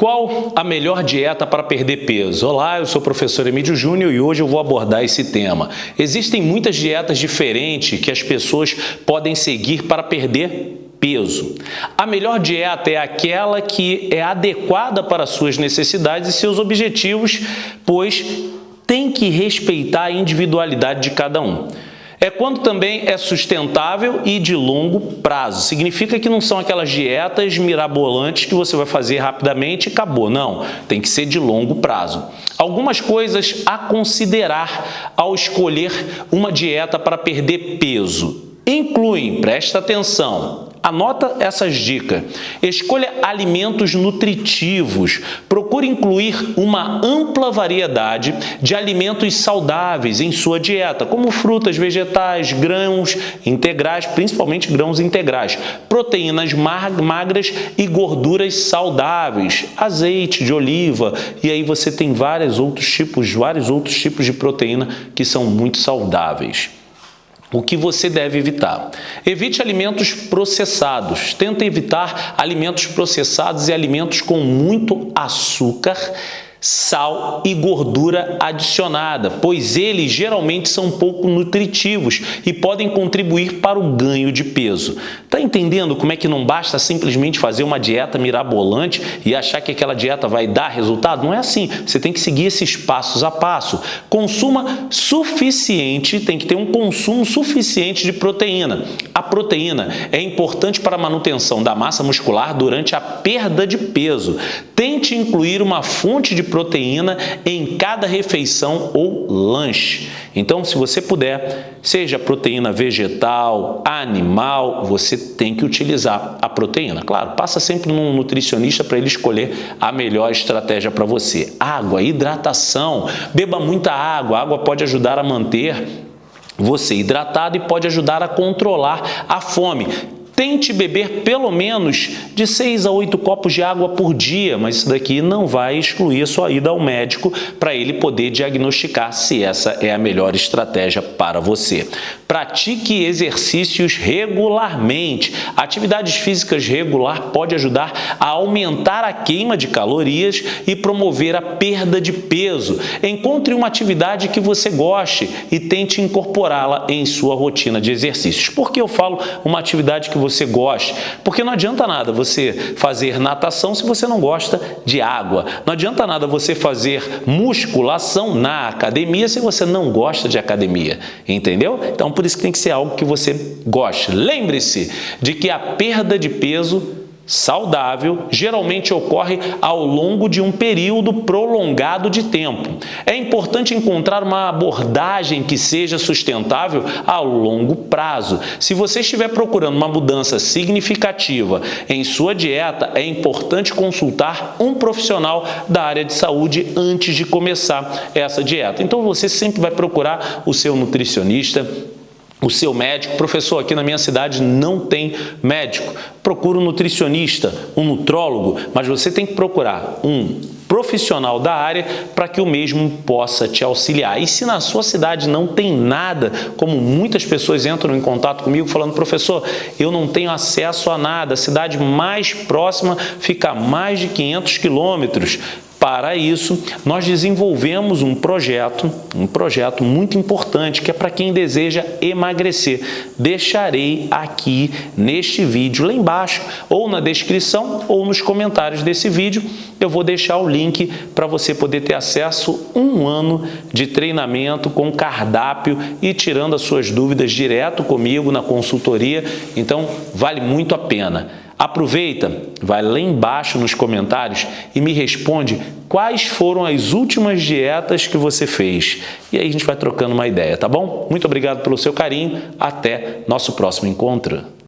Qual a melhor dieta para perder peso? Olá, eu sou o professor Emílio Júnior e hoje eu vou abordar esse tema. Existem muitas dietas diferentes que as pessoas podem seguir para perder peso. A melhor dieta é aquela que é adequada para suas necessidades e seus objetivos, pois tem que respeitar a individualidade de cada um. É quando também é sustentável e de longo prazo. Significa que não são aquelas dietas mirabolantes que você vai fazer rapidamente e acabou. Não, tem que ser de longo prazo. Algumas coisas a considerar ao escolher uma dieta para perder peso. Incluem, presta atenção, Anota essas dicas. Escolha alimentos nutritivos. Procure incluir uma ampla variedade de alimentos saudáveis em sua dieta, como frutas, vegetais, grãos integrais, principalmente grãos integrais, proteínas magras e gorduras saudáveis, azeite de oliva, e aí você tem vários outros tipos, vários outros tipos de proteína que são muito saudáveis. O que você deve evitar? Evite alimentos processados. Tenta evitar alimentos processados e alimentos com muito açúcar sal e gordura adicionada, pois eles geralmente são pouco nutritivos e podem contribuir para o ganho de peso. Tá entendendo como é que não basta simplesmente fazer uma dieta mirabolante e achar que aquela dieta vai dar resultado? Não é assim. Você tem que seguir esses passos a passo. Consuma suficiente, tem que ter um consumo suficiente de proteína. A proteína é importante para a manutenção da massa muscular durante a perda de peso. Tente incluir uma fonte de proteína em cada refeição ou lanche. Então, se você puder, seja proteína vegetal, animal, você tem que utilizar a proteína. Claro, passa sempre num nutricionista para ele escolher a melhor estratégia para você. Água, hidratação, beba muita água. A água pode ajudar a manter você hidratado e pode ajudar a controlar a fome. Tente beber pelo menos de 6 a 8 copos de água por dia, mas isso daqui não vai excluir a sua ida ao médico para ele poder diagnosticar se essa é a melhor estratégia para você. Pratique exercícios regularmente. Atividades físicas regular pode ajudar a aumentar a queima de calorias e promover a perda de peso. Encontre uma atividade que você goste e tente incorporá-la em sua rotina de exercícios. Por que eu falo uma atividade que você você goste. Porque não adianta nada você fazer natação se você não gosta de água. Não adianta nada você fazer musculação na academia se você não gosta de academia. Entendeu? Então, por isso que tem que ser algo que você goste. Lembre-se de que a perda de peso saudável geralmente ocorre ao longo de um período prolongado de tempo. É importante encontrar uma abordagem que seja sustentável a longo prazo. Se você estiver procurando uma mudança significativa em sua dieta, é importante consultar um profissional da área de saúde antes de começar essa dieta. Então você sempre vai procurar o seu nutricionista, o seu médico, professor, aqui na minha cidade não tem médico. Procura um nutricionista, um nutrólogo, mas você tem que procurar um profissional da área para que o mesmo possa te auxiliar. E se na sua cidade não tem nada, como muitas pessoas entram em contato comigo falando, professor, eu não tenho acesso a nada, a cidade mais próxima fica a mais de 500 quilômetros, para isso, nós desenvolvemos um projeto, um projeto muito importante que é para quem deseja emagrecer. Deixarei aqui neste vídeo, lá embaixo, ou na descrição ou nos comentários desse vídeo, eu vou deixar o link para você poder ter acesso um ano de treinamento com cardápio e tirando as suas dúvidas direto comigo na consultoria. Então, vale muito a pena. Aproveita, vai lá embaixo nos comentários e me responde quais foram as últimas dietas que você fez. E aí a gente vai trocando uma ideia, tá bom? Muito obrigado pelo seu carinho, até nosso próximo encontro.